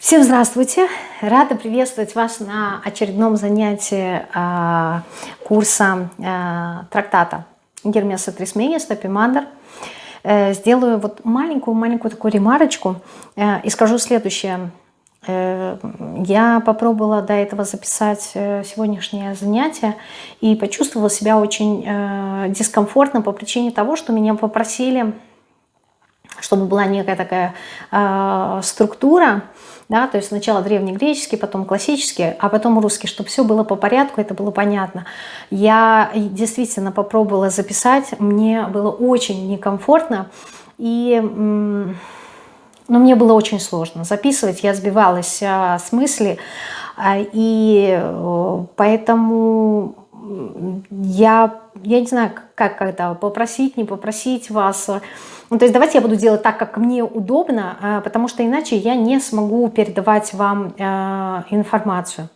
Всем здравствуйте! Рада приветствовать вас на очередном занятии э, курса э, трактата Гермеса Трисмения Стопимандр. Э, сделаю вот маленькую-маленькую такую ремарочку э, и скажу следующее. Э, я попробовала до этого записать э, сегодняшнее занятие и почувствовала себя очень э, дискомфортно по причине того, что меня попросили, чтобы была некая такая э, структура, да, то есть сначала древнегреческий, потом классический, а потом русский, чтобы все было по порядку, это было понятно. Я действительно попробовала записать, мне было очень некомфортно, и ну, мне было очень сложно записывать, я сбивалась а, с мысли, а, и э, поэтому я, я не знаю, как это, попросить, не попросить вас, ну, то есть давайте я буду делать так, как мне удобно, а, потому что иначе я не смогу передавать вам а, информацию.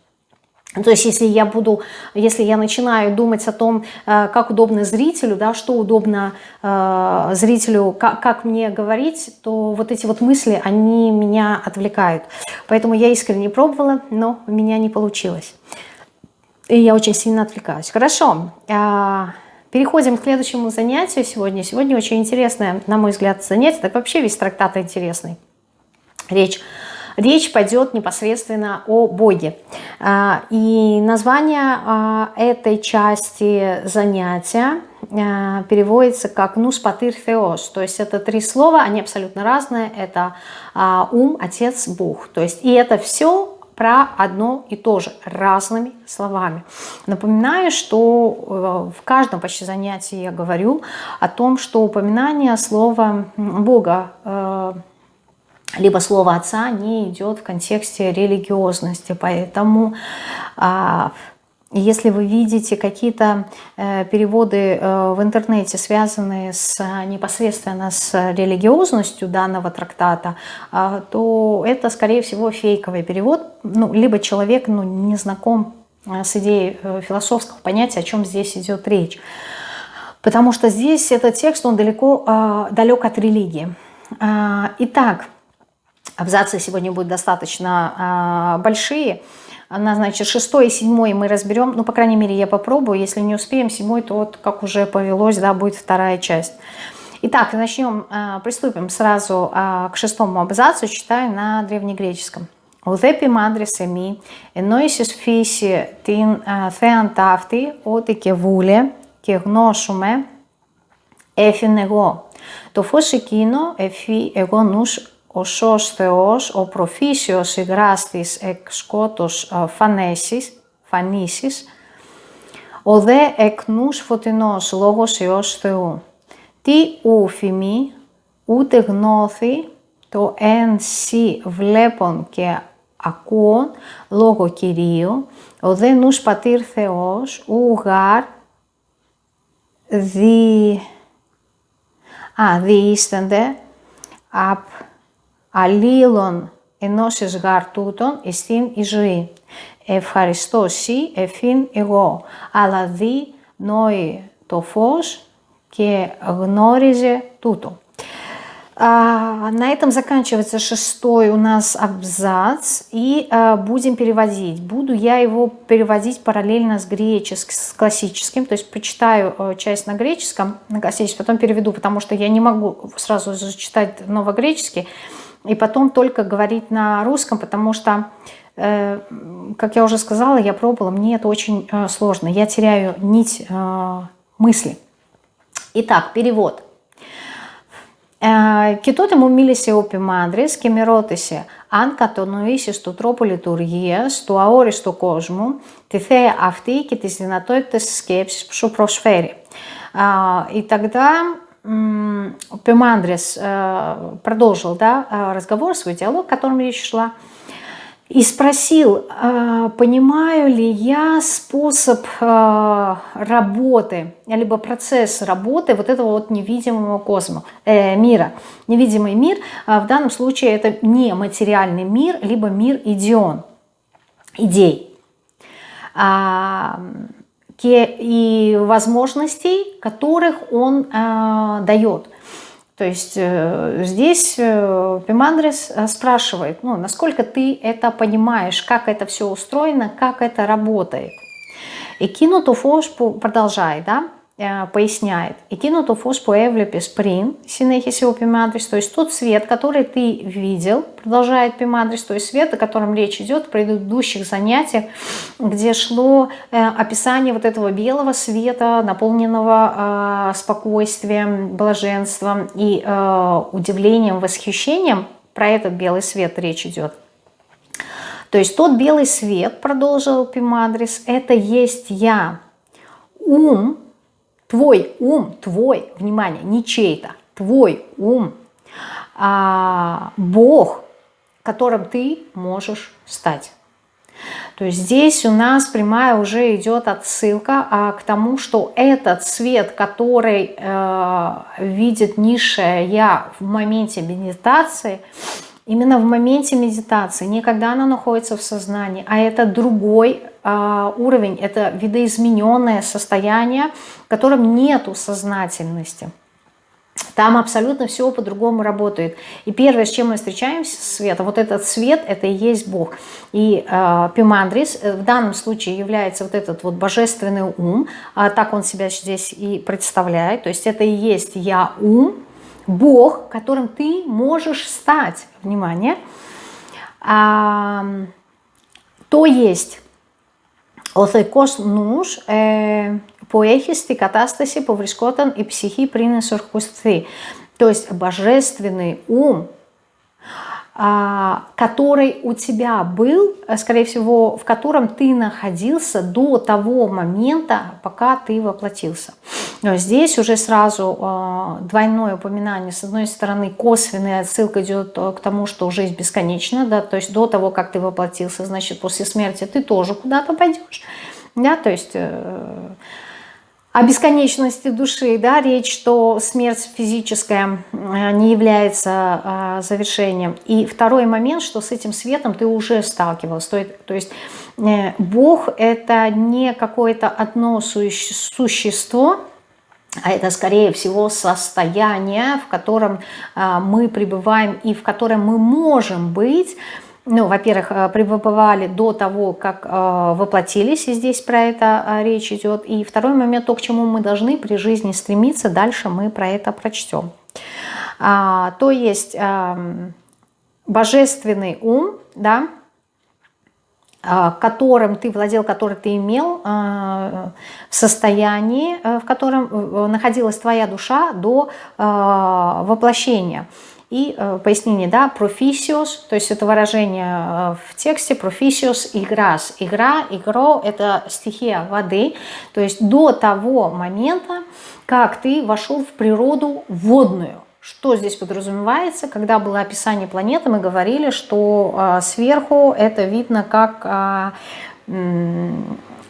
То есть если я буду, если я начинаю думать о том, а, как удобно зрителю, да, что удобно зрителю, как, как мне говорить, то вот эти вот мысли, они меня отвлекают. Поэтому я искренне пробовала, но у меня не получилось. И я очень сильно отвлекаюсь. Хорошо. Переходим к следующему занятию сегодня. Сегодня очень интересное, на мой взгляд, занятие. Так вообще весь трактат интересный. Речь, речь пойдет непосредственно о Боге. А, и название а, этой части занятия а, переводится как «нус патыр теос». То есть это три слова, они абсолютно разные. Это ум, отец, Бог. То есть и это все про одно и то же разными словами. Напоминаю, что э, в каждом почти занятии я говорю о том, что упоминание слова Бога э, либо слово Отца не идет в контексте религиозности. Поэтому а, если вы видите какие-то э, переводы э, в интернете, связанные с, непосредственно с религиозностью данного трактата, э, то это, скорее всего, фейковый перевод. Ну, либо человек ну, не знаком с идеей философского понятия, о чем здесь идет речь. Потому что здесь этот текст, он далеко, далек от религии. Итак, абзацы сегодня будут достаточно большие. Она, значит, шестой и седьмой мы разберем. Ну, по крайней мере, я попробую. Если не успеем седьмой, то вот, как уже повелось, да, будет вторая часть. Итак, начнем, а, приступим сразу а, к шестому абзацу. Читаю на древнегреческом. Ουδέπη μάντρες εμεί, ενώ εις φύση την θέαν ταύτη, ότι και βούλε και γνώσουμε, έφην εγώ. Το φως εκείνο εφή εγώ νους ο σως Θεός, ο προφήσιος υγράς της εκ σκότος φανέσης, φανήσεις, ο δε εκ νους φωτεινός λόγος Υιός Θεού. Τι ου φημεί, ούτε γνώθη το εν σι βλέπον και ακούον λόγω Κυρίου, ο δε νους πατήρ Θεός, ου γάρ δι... Α, διήστανται απ αλλήλων ενώσεις γάρ τούτων εστίν η ζωή. Ευχαριστώ σύ, εφήν εγώ, αλλά δι νόη το φως και γνώριζε туту. А, на этом заканчивается шестой у нас абзац, и а, будем переводить. Буду я его переводить параллельно с греческим, с классическим, то есть прочитаю э, часть на греческом, на классическом, потом переведу, потому что я не могу сразу зачитать новогреческий, и потом только говорить на русском, потому что, э, как я уже сказала, я пробовала, мне это очень э, сложно, я теряю нить э, мысли. Итак, перевод. Και τότε μου μίλησε ο Πιμάνδρης και με ρώτησε αν κατονοήσεις το τρόπο λειτουργίας του αόριστου κόσμου, τη θέα αυτή και τις δυνατότητες της σκέψης που σου προσφέρει. И тогда Пемандрис э, продолжил да, э, разговор, свой диалог, о котором речь шла, и спросил, э, понимаю ли я способ работы, либо процесс работы вот этого вот невидимого космоса, э, мира. Невидимый мир, в данном случае это не материальный мир, либо мир идион, идей. А, и возможностей, которых он э, дает. То есть э, здесь э, Пимандрис э, спрашивает, ну, насколько ты это понимаешь, как это все устроено, как это работает. И Кинутуфош продолжает, да, поясняет. «Εκείνο фос по έβλεπες πριν, συνέχισε ο Пимадрис, то есть тот свет, который ты видел, продолжает Пимадрис, то есть свет, о котором речь идет в предыдущих занятиях, где шло э, описание вот этого белого света, наполненного э, спокойствием, блаженством и э, удивлением, восхищением, про этот белый свет речь идет. То есть тот белый свет, продолжил Пимадрис, это есть я, ум, твой ум, твой, внимание, не чей-то, твой ум, а, Бог, которым ты можешь стать. То есть здесь у нас прямая уже идет отсылка а, к тому, что этот свет, который э, видит низшее я в моменте медитации, именно в моменте медитации, не когда она находится в сознании, а это другой э, уровень, это видоизмененное состояние, в котором нету сознательности. Там абсолютно все по-другому работает. И первое, с чем мы встречаемся, свет, вот этот свет, это и есть Бог. И э, Пимандрис э, в данном случае является вот этот вот божественный ум, а так он себя здесь и представляет. То есть это и есть я ум, Бог, которым ты можешь стать, внимание, а, то есть ο θεϊκός νους ε, που έχει στη κατάσταση που βρισκόταν η ψυχή πριν εσωρχουστεί. То есть божественный ум, а, который у тебя был, э, скорее всего, в котором ты находился до того момента, пока ты воплотился. Но здесь уже сразу а, двойное упоминание. С одной стороны, косвенная отсылка идет э, к тому, что жизнь бесконечна, да, то есть до того, как ты воплотился, значит, после смерти ты тоже куда-то пойдешь. Да, то есть э, о бесконечности души, да, речь, что смерть физическая не является а, завершением. И второй момент, что с этим светом ты уже сталкивался. То, то есть э, Бог это не какое-то одно существо, а это, скорее всего, состояние, в котором а, мы пребываем и в котором мы можем быть, ну, во-первых, э, пребывали до того, как э, воплотились, и здесь про это э, речь идет. И второй момент, то, к чему мы должны при жизни стремиться, дальше мы про это прочтем. А, то есть э, божественный ум, да, которым ты владел, который ты имел, в состоянии, в котором находилась твоя душа до воплощения. И э, пояснение, да, профисиос, то есть это выражение э, в тексте, профисиос, играс. Игра, игро – это стихия воды, то есть до того момента, как ты вошел в природу водную. Что здесь подразумевается? Когда было описание планеты, мы говорили, что э, сверху это видно как...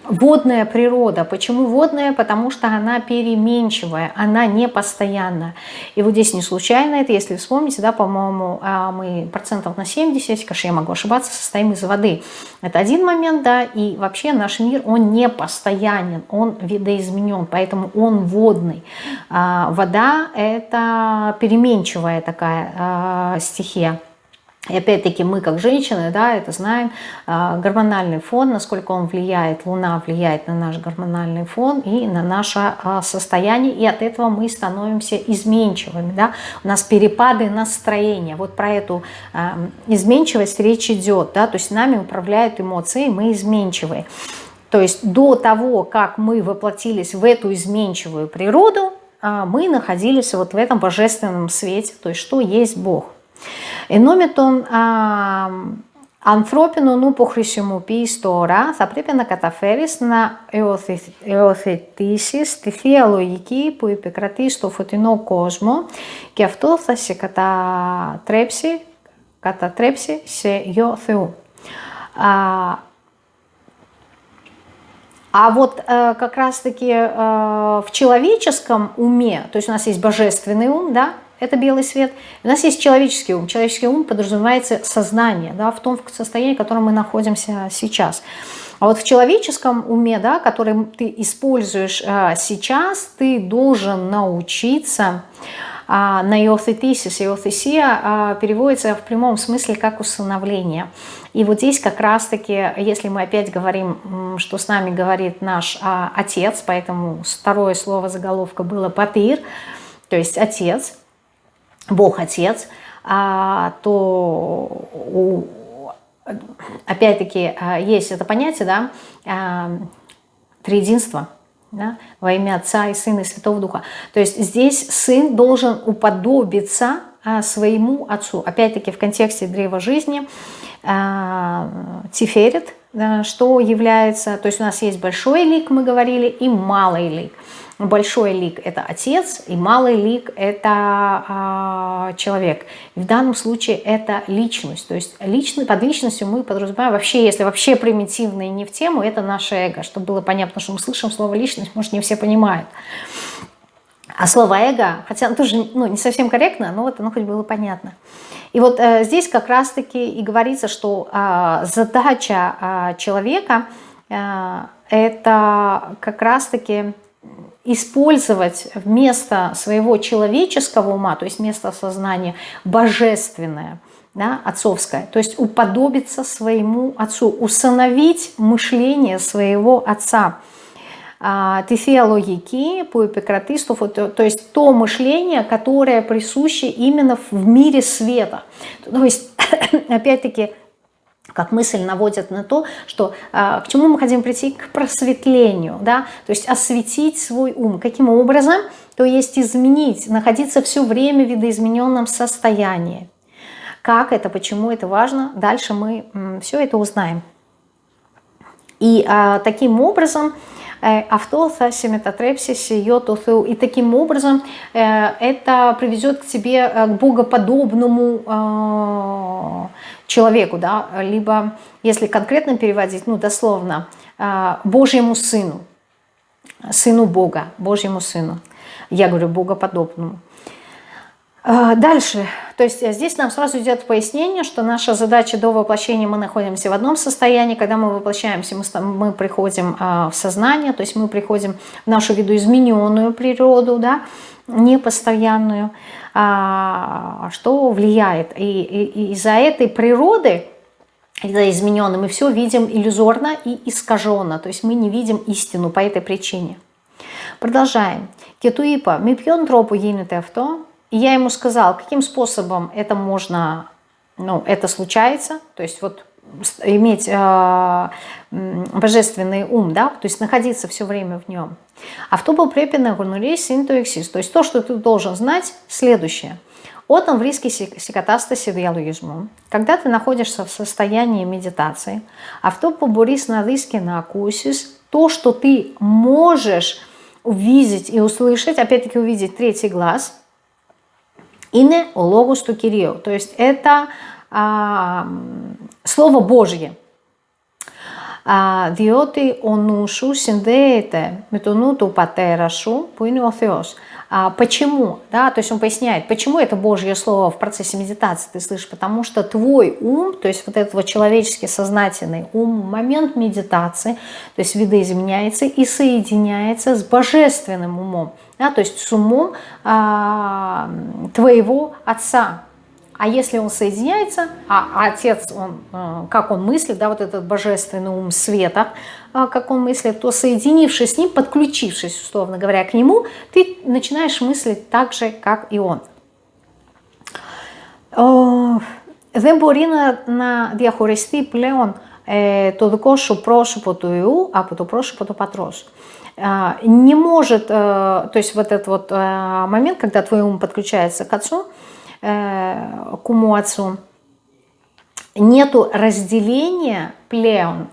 Водная природа. Почему водная? Потому что она переменчивая, она не постоянна. И вот здесь не случайно это, если вспомните, да, по-моему, а, мы процентов на 70, конечно, я могу ошибаться, состоим из воды. Это один момент, да, и вообще наш мир, он не постоянен, он видоизменен, поэтому он водный. А, вода – это переменчивая такая а, стихия. И опять-таки мы, как женщины, да, это знаем, а, гормональный фон, насколько он влияет, Луна влияет на наш гормональный фон и на наше а, состояние, и от этого мы становимся изменчивыми, да, у нас перепады настроения, вот про эту а, изменчивость речь идет, да, то есть нами управляют эмоции, мы изменчивые. То есть до того, как мы воплотились в эту изменчивую природу, мы находились вот в этом божественном свете, то есть что есть Бог. Ενόμετον ανθρώπινο νου που χρησιμοποιείς τώρα θα πρέπει να καταφέρεις να εωθετήσεις τη θεία λογική που επικρατεί στο φωτεινό κόσμο και αυτό θα σε κατατρέψει, κατατρέψει σε γιο Θεού. А, а вот э, как раз-таки э, в человеческом уме, то есть у нас есть божественный ум, да, это белый свет. У нас есть человеческий ум. Человеческий ум подразумевается сознание, да, в том состоянии, в котором мы находимся сейчас. А вот в человеческом уме, да, который ты используешь а, сейчас, ты должен научиться а, на иоθетисис. Иоθесия а, переводится в прямом смысле как усыновление. И вот здесь как раз-таки, если мы опять говорим, что с нами говорит наш а, отец, поэтому второе слово заголовка было «патыр», то есть отец, Бог-отец, а, то опять-таки а, есть это понятие, да, а, триединства, да, во имя Отца и Сына и Святого Духа. То есть здесь сын должен уподобиться своему отцу. Опять-таки в контексте древа жизни Тиферет, что является, то есть у нас есть большой лик, мы говорили, и малый лик. Большой лик – это отец, и малый лик – это э, человек. В данном случае это личность. То есть личный, под личностью мы подразумеваем вообще, если вообще примитивно и не в тему, это наше эго. Чтобы было понятно, что мы слышим слово «личность», может, не все понимают. А слово «эго», хотя оно тоже ну, не совсем корректно, но вот оно хоть было понятно. И вот э, здесь как раз-таки и говорится, что э, задача э, человека э, – это как раз-таки использовать вместо своего человеческого ума, то есть вместо сознания, божественное, да, отцовское, то есть уподобиться своему отцу, усыновить мышление своего отца. Тефиологики по эпикратисту, то есть то мышление, которое присуще именно в мире света. То есть, опять-таки, как мысль наводит на то, что э, к чему мы хотим прийти? К просветлению, да, то есть осветить свой ум. Каким образом? То есть изменить, находиться все время в видоизмененном состоянии. Как это, почему это важно? Дальше мы все это узнаем. И э, таким образом Э, авто саши метатрепсиси йотусу. И таким образом э, это приведет к тебе э, к богоподобному человеку, да, либо, если конкретно переводить, ну, дословно, Божьему Сыну, Сыну Бога, Божьему Сыну. Я говорю, богоподобному. Дальше то есть э, здесь нам сразу идет пояснение, что наша задача до воплощения, мы находимся в одном состоянии, когда мы воплощаемся, мы, мы приходим а, в сознание, то есть мы приходим в нашу видоизмененную природу, да, непостоянную, а, что влияет. И, и, и из-за этой природы, из-за измененной, мы все видим иллюзорно и искаженно, то есть мы не видим истину по этой причине. Продолжаем. Кетуипа, мипьон тропу ейнете авто, и я ему сказал, каким способом это можно, ну, это случается, то есть вот иметь э, божественный ум, да, то есть находиться все время в нем. А был препина гурнулей синтуэксис, то есть то, что ты должен знать, следующее. Отом в риске сикатастаси диалогизму. Когда ты находишься в состоянии медитации, а в топ поборис на риске на акусис, то, что ты можешь увидеть и услышать, опять-таки увидеть третий глаз – Ине логус ту кирио. То есть это а, Слово Божье Διότι ο νου σου συνδέεται με το нуту του πατέρα σου που είναι ο Θεός. А, почему? Да, то есть он поясняет, почему это Божье Слово в процессе медитации ты слышишь? Потому что твой ум, то есть вот этот вот человеческий сознательный ум, в момент медитации, то есть видоизменяется и соединяется с божественным умом да, то есть с умом а, твоего отца. А если он соединяется, а, а отец, он, а, как он мыслит, да, вот этот божественный ум света, а, как он мыслит, то соединившись с ним, подключившись, условно говоря, к нему, ты начинаешь мыслить так же, как и он. Δεν μπορεί να, να διαχωριστεί πλέον ε, το δικό σου πρόσωπο του Ιού από το πρόσωπο του Πατρός. А, не может, э, то есть вот этот вот э, момент, когда твой ум подключается к отцу, э, к уму отцу, нету разделения плеон,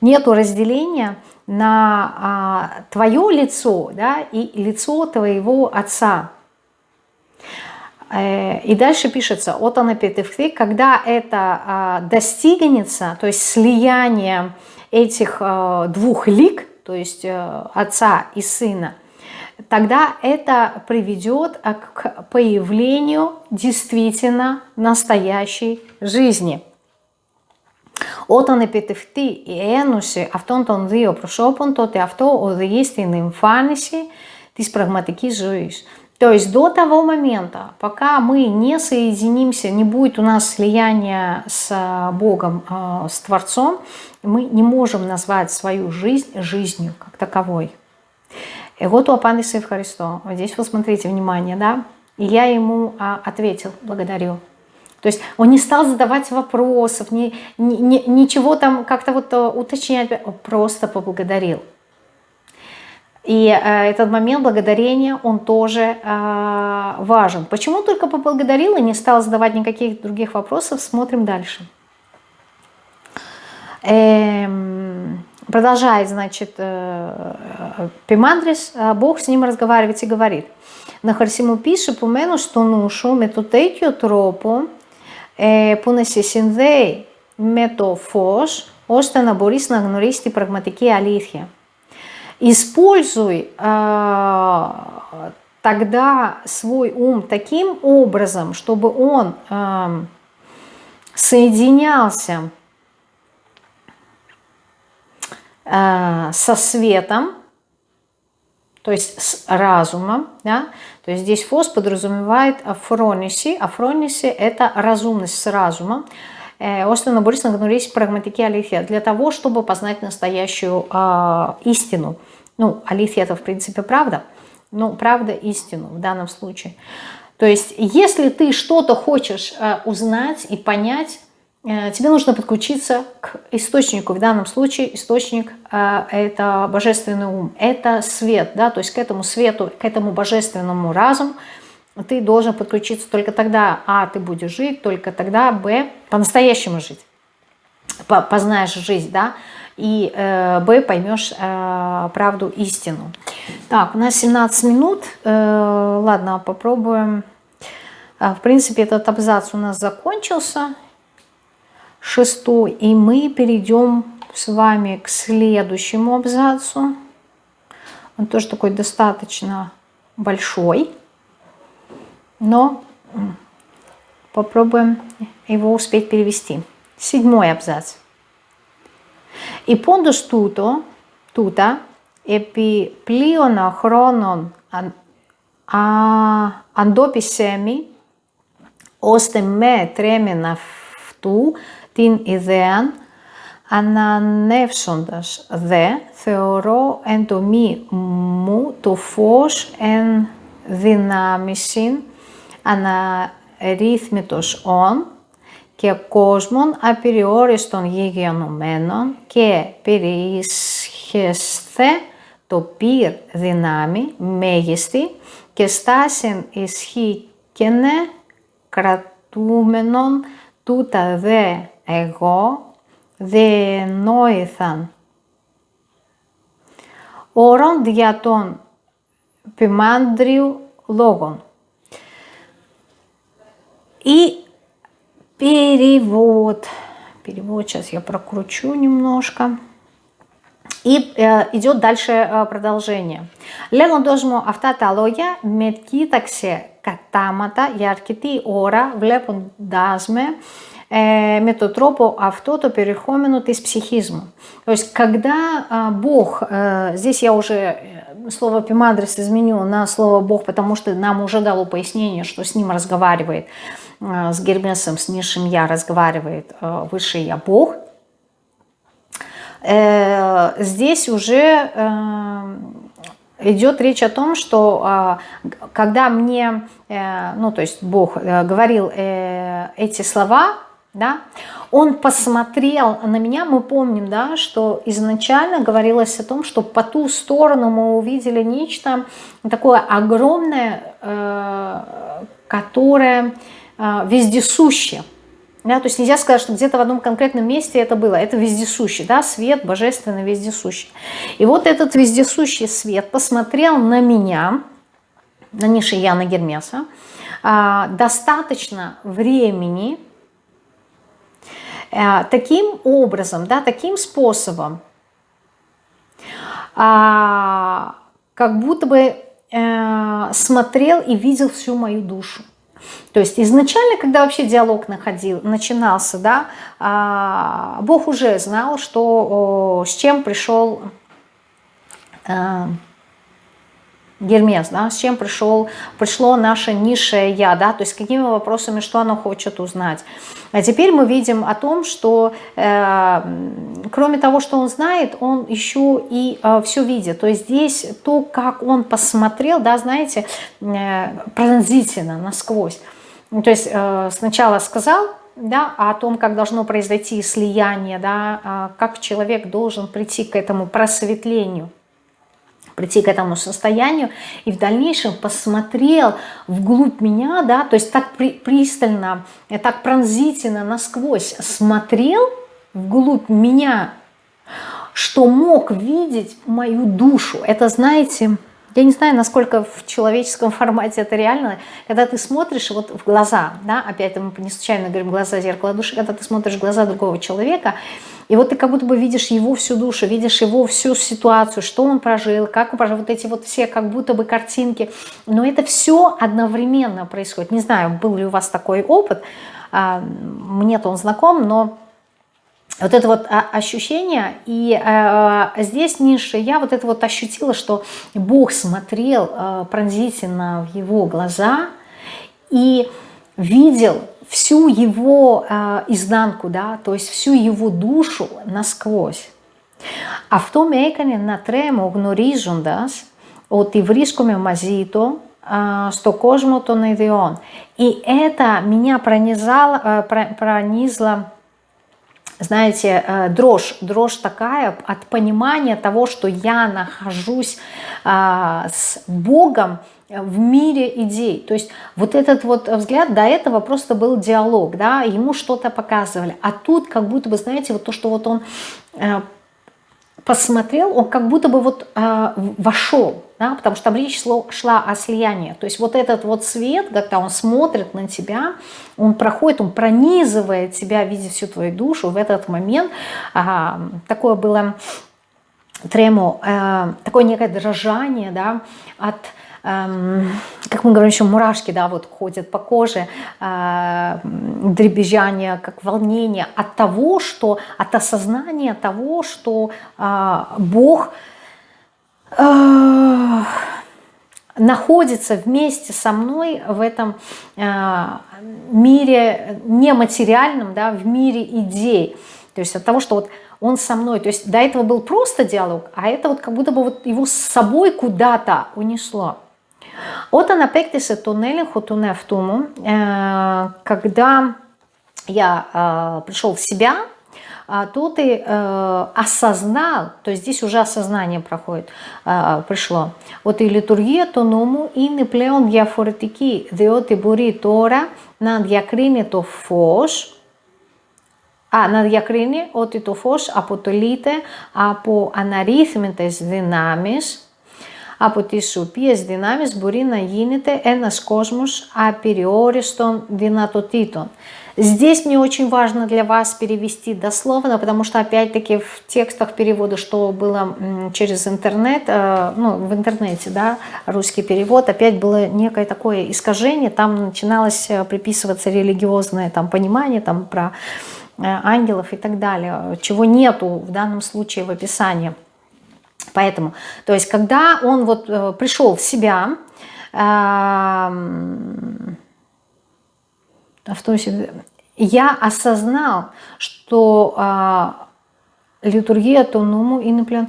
нету разделения на а, твое лицо да, и лицо твоего отца. И дальше пишется, от анапетевхты, когда это а, достигнется, то есть слияние этих двух лик, то есть э, отца и сына, тогда это приведет а, к появлению действительно настоящей жизни. Όταν επιτευχθεί η ένωση αυτών των δύο προσώπων, τότε αυτό οδηγεί στην εμφάνιση της πραγματικής ζωής. То есть до того момента, пока мы не соединимся, не будет у нас слияния с Богом, а, с Творцом, мы не можем назвать свою жизнь жизнью как таковой. Вот у Апандиса Христо, вот здесь вы смотрите, внимание, да, и я ему а, ответил, благодарю. То есть он не стал задавать вопросов, ни, ни, ничего там как-то вот э, уточнять, он просто поблагодарил. И э, этот момент благодарения, он тоже э, важен. Почему только поблагодарил и не стал задавать никаких других вопросов, смотрим дальше. Эм, продолжает, значит, э, Пимандрис, э, Бог с ним разговаривает и говорит. На Харсиму пише по мене, що нушу με το τέτοιο τρόπο ε, που να σε συνδέει με το φως, ώστε να μπορείς να γνωρίσεις την πραγματική αλήθεια. Используй э, тогда свой ум таким образом, чтобы он э, соединялся э, со светом, то есть с разумом, да? то есть здесь фос подразумевает афрониси, афрониси это разумность с разумом, Остина Борисовна говорит прагматики алифия для того, чтобы познать настоящую э, истину. Ну, алифия это в принципе правда, но правда истину в данном случае. То есть, если ты что-то хочешь э, узнать и понять, э, тебе нужно подключиться к источнику. В данном случае источник э, это божественный ум, это свет, да, то есть к этому свету, к этому божественному разуму ты должен подключиться только тогда, а, ты будешь жить, только тогда, б, по-настоящему жить, познаешь жизнь, да, и э, б, поймешь э, правду, истину. Так, у нас 17 минут, э, ладно, попробуем. А, в принципе, этот абзац у нас закончился, шестой, и мы перейдем с вами к следующему абзацу. Он тоже такой достаточно большой но попробуем его успеть перевести. Седьмой абзац. И πόντος τούτο, τούτα, επί πλείονα χρόνων αντόπισέμι, ώστε με τρέμεν αυτού την ιδέα, ανανεύσοντας δε, θεωρώ εν το μη μου το φως εν δυνάμισιν αναρρύθμιτος όν και κόσμων απεριόριστων γηγενωμένων και περιίσχεσθε το πυρ δυνάμει μέγιστη και στάσιν ισχύκαινε κρατούμενον τούτα δε εγώ δε νόηθαν. Όρον δια των ποιμάντριου λόγων. И перевод. Перевод сейчас я прокручу немножко. И э, идет дальше э, продолжение. Λέγον μου αυτά τα λόγια με κοίταξε κατάματα για αρκετή ώρα βλέποντάς με э, με τον τρόπο αυτό το περιεχόμενο της ψυχής μου. То есть, когда э, Бог, э, здесь я уже э, слово «пимадрис» изменю на слово «Бог», потому что нам уже дало пояснение, что с ним разговаривает Э, с Гермесом, с низшим Я разговаривает э, высший Я Бог, э, здесь уже идет речь о том, что когда мне, ну то есть Бог говорил эти слова, да, он посмотрел на меня, мы помним, да, что изначально говорилось о том, что по ту сторону мы увидели нечто такое огромное, которое а, вездесуще. Да, то есть нельзя сказать, что где-то в одном конкретном месте это было. Это вездесущий, да, свет божественный вездесущий. И вот этот вездесущий свет посмотрел на меня, на Нишияна Гермеса, а, достаточно времени, таким образом, да, таким способом, как будто бы э, смотрел и видел всю мою душу. То есть изначально, когда вообще диалог находил, начинался, да, а, Бог уже знал, что, с чем пришел э, Гермес, да, с чем пришел, пришло наше низшее я, да, то есть какими вопросами, что оно хочет узнать. А теперь мы видим о том, что э, кроме того, что он знает, он еще и э, все видит. То есть здесь то, как он посмотрел, да, знаете, э, пронзительно, насквозь. То есть э, сначала сказал, да, о том, как должно произойти слияние, да, а как человек должен прийти к этому просветлению прийти к этому состоянию и в дальнейшем посмотрел вглубь меня, да, то есть так при, пристально, э, так пронзительно насквозь смотрел вглубь меня, что мог видеть мою душу. Это, знаете, я не знаю, насколько в человеческом формате это реально, когда ты смотришь вот в глаза, да, опять мы не случайно говорим глаза, зеркало души, когда ты смотришь в глаза другого человека, и вот ты как будто бы видишь его всю душу, видишь его всю ситуацию, что он прожил, как он прожил, вот эти вот все как будто бы картинки. Но это все одновременно происходит. Не знаю, был ли у вас такой опыт, а, мне-то он знаком, но вот это вот ощущение, и э, здесь ниже я вот это вот ощутила, что Бог смотрел э, пронзительно в его глаза и видел всю его э, изнанку, да, то есть всю его душу насквозь. Αυτό με έκανε να τρέμω γνωρίζοντας ότι βρίσκομαι μαζί του στο κόσμο των ιδιών. И это меня пронизало, пронизло, знаете, дрожь, дрожь такая от понимания того, что я нахожусь с Богом, в мире идей. То есть вот этот вот взгляд, до этого просто был диалог, да, ему что-то показывали. А тут как будто бы, знаете, вот то, что вот он э, посмотрел, он как будто бы вот э, вошел, да, потому что там речь шло, шла о слиянии. То есть вот этот вот свет, когда он смотрит на тебя, он проходит, он пронизывает тебя, видя всю твою душу. В этот момент э, такое было трему, э, такое некое дрожание, да, от Эм, как мы говорим, еще мурашки, да, вот ходят по коже, э, дребезжание, как волнение от того, что, от осознания того, что э, Бог находится вместе со мной в этом мире нематериальном, да, в мире идей. То есть от того, что вот он со мной. То есть до этого был просто диалог, а это вот как будто бы вот его с собой куда-то унесло. Όταν απέκτησε τον έλεγχο του εαυτού μου, когда я пришел в себя, Τότε ασασνά, το то есть здесь уже η λειτουργία του νόμου είναι πλέον διαφορετική, διότι μπορεί τώρα να διακρίνει το φως, να διακρίνει ότι το φως αποτελείται από αναρρύθμιτες δυνάμεις, από τις οποίες δυνάμεις μπορεί να γίνεται ένας κόσμος απεριόριστων δυνατοτήτων. Здесь мне очень важно для вас перевести дословно, потому что опять-таки в текстах перевода, что было через интернет, э, ну в интернете, да, русский перевод, опять было некое такое искажение, там начиналось э, приписываться религиозное там понимание там про э, ангелов и так далее, чего нету в данном случае в описании. Поэтому, то есть, когда он вот пришел в себя, я осознал, что э, литургия тонуму и наплен,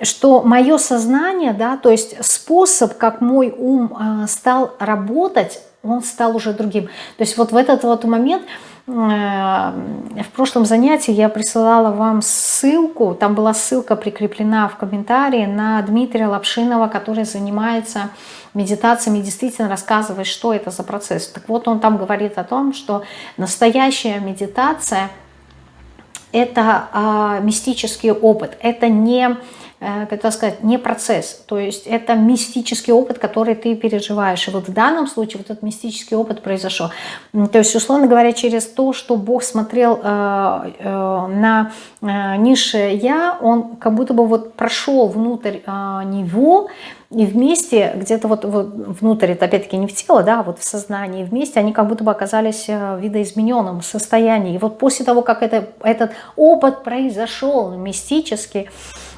что мое сознание, да, то есть способ, как мой ум э, стал работать, он стал уже другим. То есть вот в этот вот момент в прошлом занятии я присылала вам ссылку, там была ссылка прикреплена в комментарии на Дмитрия Лапшинова, который занимается медитациями действительно рассказывает, что это за процесс. Так вот, он там говорит о том, что настоящая медитация – это э, мистический опыт, это не Э, как это сказать, не процесс. То есть это мистический опыт, который ты переживаешь. И вот в данном случае вот этот мистический опыт произошел. То есть, условно говоря, через то, что Бог смотрел э, э, на э, низшее «я», он как будто бы вот прошел внутрь э, него, и вместе, где-то вот, вот внутрь, это опять-таки не в тело, да, а вот в сознании, вместе они как будто бы оказались э, в видоизмененном состоянии. И вот после того, как это, этот опыт произошел мистически,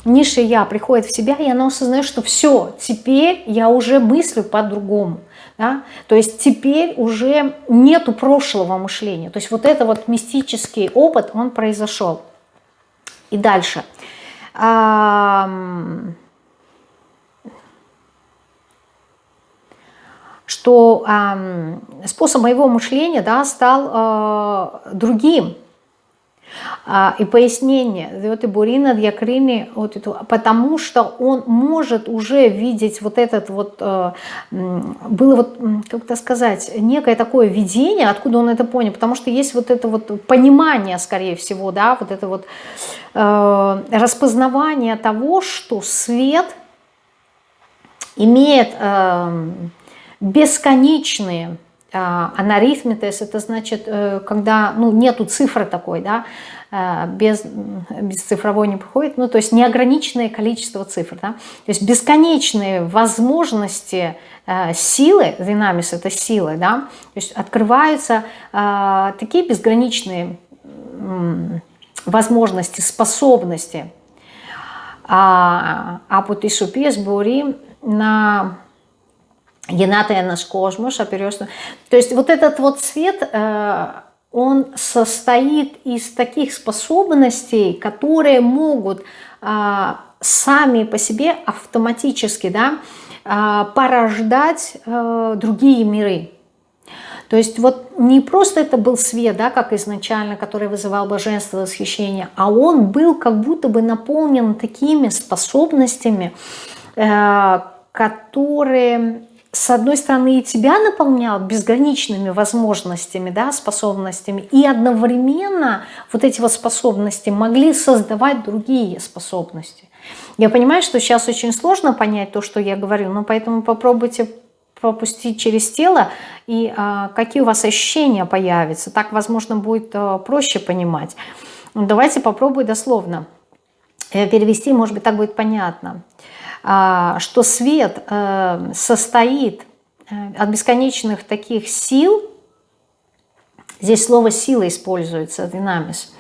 низшее я приходит в себя, и оно осознает, что все, теперь я уже мыслю по-другому. Да? То есть теперь уже нету прошлого мышления. То есть вот это вот мистический опыт, он произошел. И дальше. Что способ моего мышления да, стал а, другим. А, и пояснение, вот и Бурина Дьякрини, вот это, потому что он может уже видеть вот этот вот, э, было вот, как то сказать, некое такое видение, откуда он это понял, потому что есть вот это вот понимание, скорее всего, да, вот это вот э, распознавание того, что свет имеет э, бесконечные анарифметес, это значит, э, когда ну, нету цифры такой, да, э, без, без цифровой не приходит, ну, то есть неограниченное количество цифр, да, то есть бесконечные возможности э, силы, динамис это силы, да, то есть открываются такие безграничные возможности, способности, а, а вот и шупес бори на Генатая наш космос, оперешься. То есть вот этот вот свет, э, он состоит из таких способностей, которые могут э, сами по себе автоматически да, э, порождать другие миры. То есть вот не просто это был свет, да, как изначально, который вызывал божество, восхищение, а он был как будто бы наполнен такими способностями, которые с одной стороны, и тебя наполнял безграничными возможностями, да, способностями, и одновременно вот эти вот способности могли создавать другие способности. Я понимаю, что сейчас очень сложно понять то, что я говорю, но поэтому попробуйте пропустить через тело, и а, какие у вас ощущения появятся. Так, возможно, будет а, проще понимать. Давайте попробуем дословно э, перевести, может быть, так будет понятно. Что свет э, состоит э, от бесконечных таких сил, здесь слово сила используется, динамис,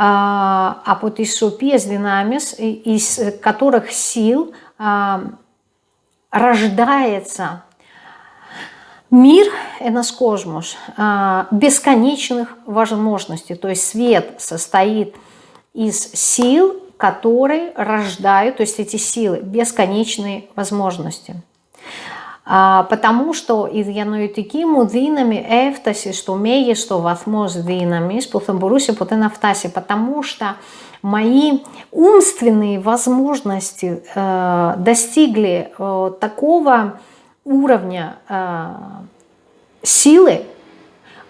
а вот из шупес динамис, из которых сил а, рождается мир, энос а, бесконечных возможностей. То есть свет состоит из сил, которые рождают, то есть эти силы, бесконечные возможности. А, потому что из μου δύναμη έφτασε στο μέγιστο что δύναμης που θα μπορούσε ποτέ να. Потому что мои умственные возможности э, достигли э, такого уровня э, силы,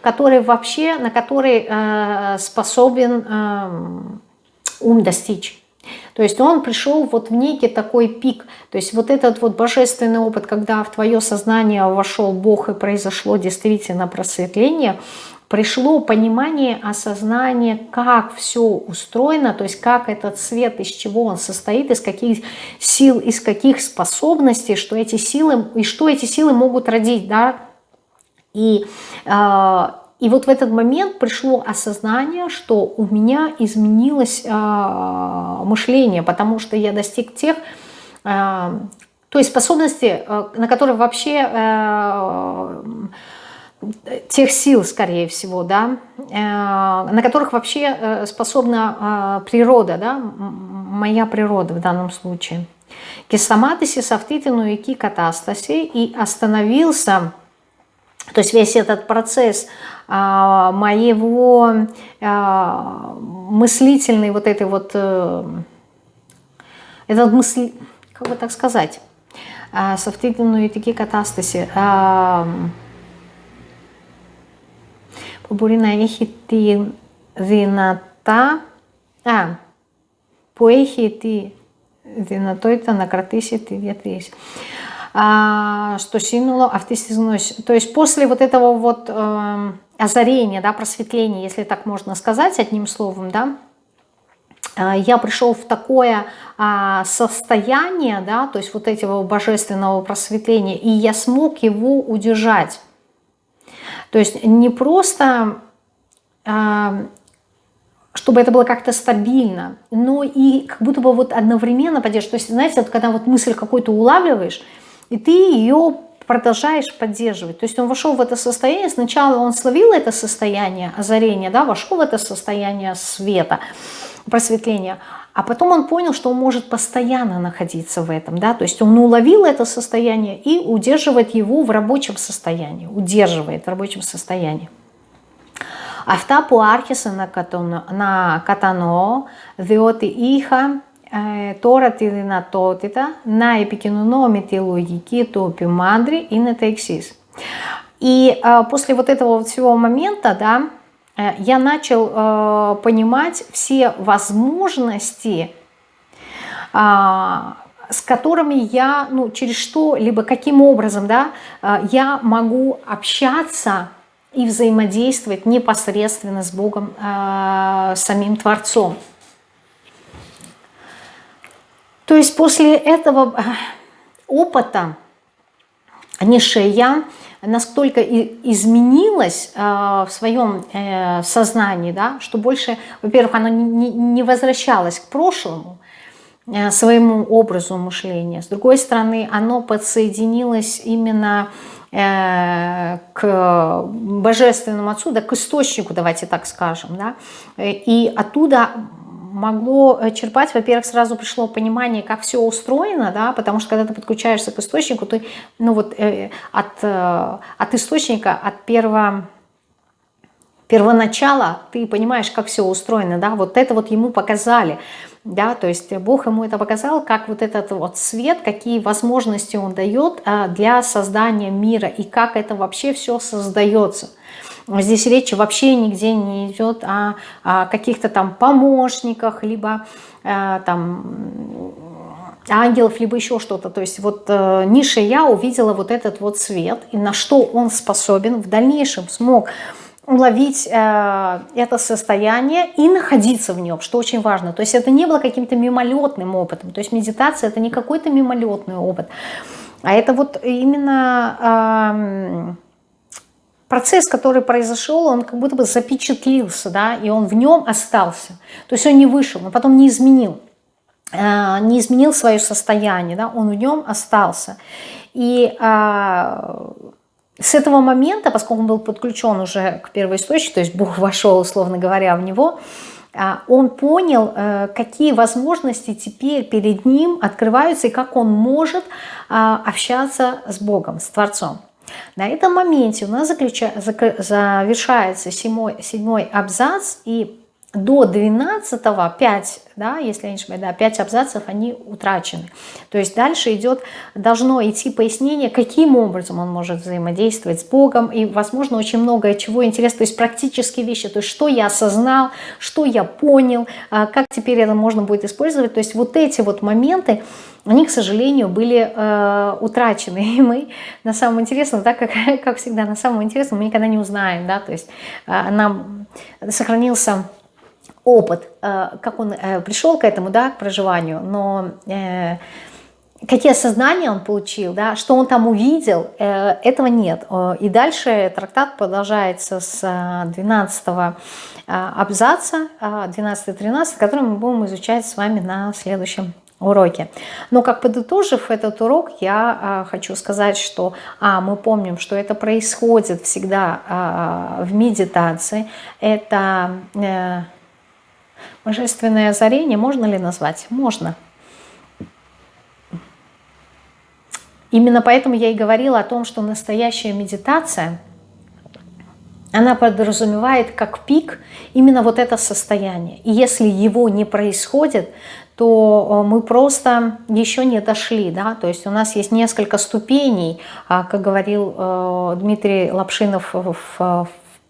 который вообще, на который э, способен э, ум достичь. То есть он пришел вот в некий такой пик. То есть вот этот вот божественный опыт, когда в твое сознание вошел Бог и произошло действительно просветление, пришло понимание, осознание, как все устроено, то есть как этот свет, из чего он состоит, из каких сил, из каких способностей, что эти силы, и что эти силы могут родить, да, и э, и вот в этот момент пришло осознание, что у меня изменилось э, мышление, потому что я достиг тех, э, той способности, э, на которые вообще, тех сил, скорее всего, да, на которых вообще э, способна природа, да, моя природа в данном случае. Кисаматиси савтитину и катастаси и остановился то есть весь этот процесс а, моего а, мыслительной вот этой вот, а, этот мысль, как бы так сказать, а, совтительную такие катастаси. А, μπορεί να έχει τη δυνατά, α, που έχει τη δυνατότητα να κρατήσει τη διατήρηση а, что синула автистизнос. То есть после вот этого вот э, озарения, да, просветления, если так можно сказать одним словом, да, э, я пришел в такое а, состояние, да, то есть вот этого божественного просветления, и я смог его удержать. То есть не просто, а, чтобы это было как-то стабильно, но и как будто бы вот одновременно поддерживать. То есть, знаете, вот когда вот мысль какую-то улавливаешь, и ты ее продолжаешь поддерживать. То есть он вошел в это состояние, сначала он словил это состояние озарения, да, вошел в это состояние света, просветления, а потом он понял, что он может постоянно находиться в этом, да, то есть он уловил это состояние и удерживает его в рабочем состоянии, удерживает в рабочем состоянии. Αυτά που άρχισα να, κατονο, να κατανοώ, διότι είχα ε, τώρα τη δυνατότητα να επικοινωνώ με τη λογική του Пимандри είναι τα εξή. И э, после вот этого всего момента, да, э, я начал э, понимать все возможности, э, с которыми я, ну, через что, либо каким образом, да, э, я могу общаться и взаимодействовать непосредственно с Богом, э, самим Творцом. То есть после этого э, опыта Нишея настолько изменилась э, в своем э, сознании, да, что больше, во-первых, оно не, возвращалось к прошлому, своему образу мышления. С другой стороны, оно подсоединилось именно к божественному отцу, да, к источнику, давайте так скажем. Да, и оттуда могло э, черпать, во-первых, сразу пришло понимание, как все устроено, да, потому что когда ты подключаешься к источнику, ты, ну вот, э, от, э, от источника, от первого первоначала ты понимаешь, как все устроено, да, вот это вот ему показали, да, то есть Бог ему это показал, как вот этот вот свет, какие возможности он дает э, для создания мира и как это вообще все создается. Здесь речь вообще нигде не идет о, о каких-то там помощниках, либо э, там ангелов, либо еще что-то. То есть вот э, ниша я увидела вот этот вот свет, и на что он способен в дальнейшем смог уловить э, это состояние и находиться в нем, что очень важно. То есть это не было каким-то мимолетным опытом. То есть медитация это не какой-то мимолетный опыт, а это вот именно... Э, процесс, который произошел, он как будто бы запечатлился, да, и он в нем остался. То есть он не вышел, но потом не изменил, э, не изменил свое состояние, да, он в нем остался. И а, с этого момента, поскольку он был подключен уже к первоисточнику, то есть Бог вошел, условно говоря, в него, а, он понял, э, какие возможности теперь перед ним открываются и как он может а, общаться с Богом, с Творцом. На этом моменте у нас заключа... завершается седьмой, седьмой абзац, и до 12 5, да, если я не ошибаюсь, да, 5 абзацев, они утрачены. То есть дальше идет, должно идти пояснение, каким образом он может взаимодействовать с Богом, и, возможно, очень многое чего интересно, то есть практические вещи, то есть что я осознал, что я понял, а, как теперь это можно будет использовать, то есть вот эти вот моменты, они, к сожалению, были э, утрачены. И мы на самом интересном, так как, как всегда, на самом интересном мы никогда не узнаем, да, то есть э, нам сохранился опыт, э, как он э, пришел к этому, да, к проживанию, но э, какие осознания он получил, да, что он там увидел, этого нет. И дальше трактат продолжается с 12 э, абзаца, 12-13, который мы будем изучать с вами на следующем уроке. Но как подытожив этот урок, я хочу сказать, что а, мы помним, что это происходит всегда в медитации. Это божественное озарение, можно ли назвать? Можно. Именно поэтому я и говорила о том, что настоящая медитация, она подразумевает как пик именно вот это состояние. И если его не происходит, то э, мы просто еще не дошли, да, то есть у нас есть несколько ступеней, а, как говорил э, Дмитрий Лапшинов в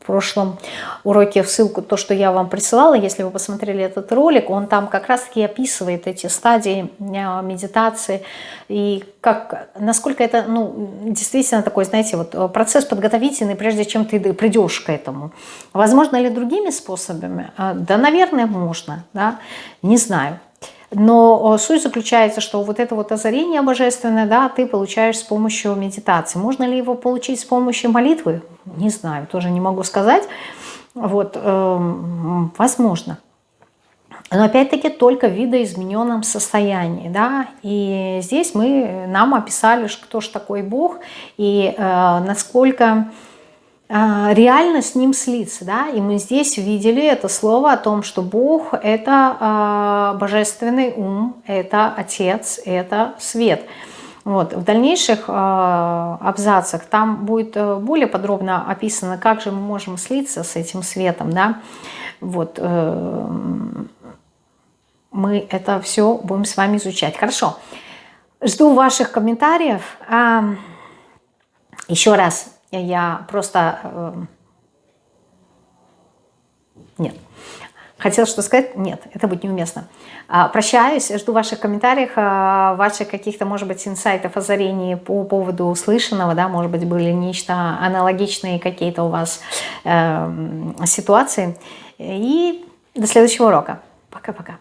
прошлом уроке в ссылку, то, что я вам присылала, если вы посмотрели этот ролик, он там как раз-таки описывает эти стадии э, медитации и как, насколько это ну, действительно такой, знаете, вот процесс подготовительный, прежде чем ты придешь к этому. Возможно ли другими способами? Да, наверное, можно, да, не знаю. Но э, суть заключается, что вот это вот озарение божественное, да, ты получаешь с помощью медитации. Можно ли его получить с помощью молитвы? Не знаю, тоже не могу сказать. Вот, э, возможно. но опять-таки только в видоизмененном состоянии, да, и здесь мы, нам описали, кто же такой Бог, и э, насколько реально с ним слиться, да, и мы здесь видели это слово о том, что Бог – это э, божественный ум, это Отец, это свет. Вот. В дальнейших э, абзацах там будет э, более подробно описано, как же мы можем слиться с этим светом, да, вот, э, мы это все будем с вами изучать. Хорошо. Жду ваших комментариев. Еще раз, я просто... Э, нет. Хотела что сказать? Нет, это будет неуместно. А, прощаюсь, жду ваших комментариев, а, ваших каких-то, может быть, инсайтов, озарений по поводу услышанного, да, может быть, были нечто аналогичные какие-то у вас э, ситуации. И до следующего урока. Пока-пока.